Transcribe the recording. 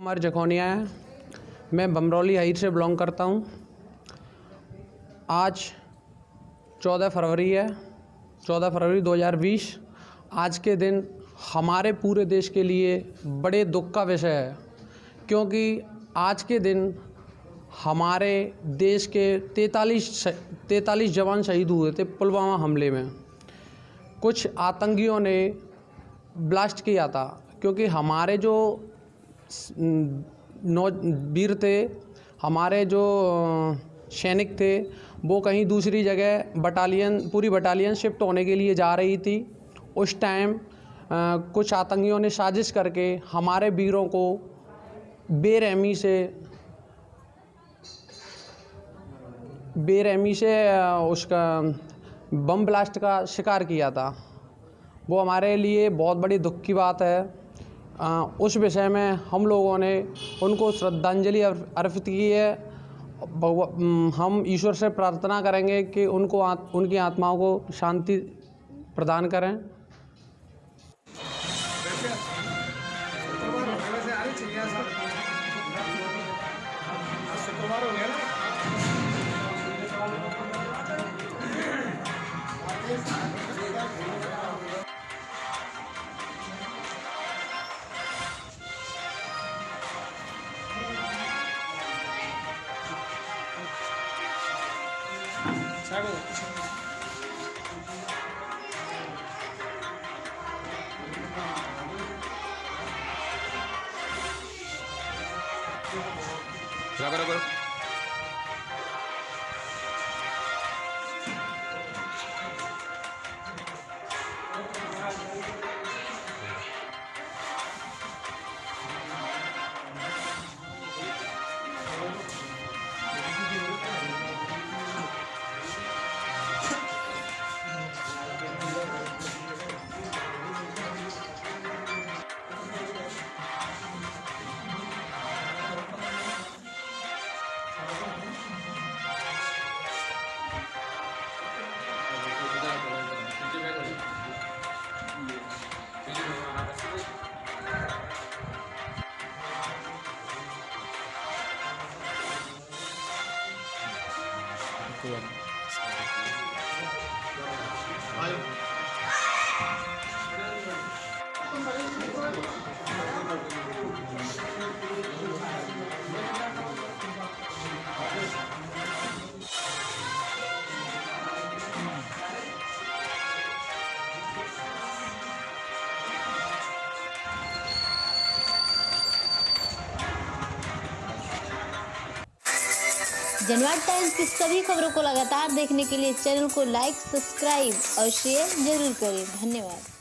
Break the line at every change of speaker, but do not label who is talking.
कुमार जखोनिया है। मैं बमरौली हाइट से बिलोंग करता हूँ। आज चौदह फरवरी है। चौदह फरवरी 2020 आज के दिन हमारे पूरे देश के लिए बड़े दुख का विषय है, क्योंकि आज के दिन हमारे देश के तैंतालीस तैतालीस जवान शहीद हुए थे पुलवामा हमले में। कुछ आतंकियों ने ब्लास्ट किया था, क्योंकि हमारे जो नौ वीर थे, हमारे जो सैनिक थे, वो कहीं दूसरी जगह बटालियन पूरी बटालियन शिफ्ट होने के लिए जा रही थी। उस टाइम कुछ आतंकियों ने साजिश करके हमारे वीरों को बेरहमी से बेरहमी से उसका बम ब्लास्ट का शिकार किया था। वो हमारे लिए बहुत बड़ी दुख की बात है। उस विषय में हम लोगों ने उनको श्रद्धांजलि अर्पित की है। हम ईश्वर से प्रार्थना करेंगे कि उनको उनकी आत्माओं को शांति प्रदान करें। ছাড়ো করো
করো
tiền Thank you.
जनवाद टाइम्स की सभी खबरों को लगातार देखने के लिए चैनल को लाइक, सब्सक्राइब और शेयर ज़रूर करें। धन्यवाद।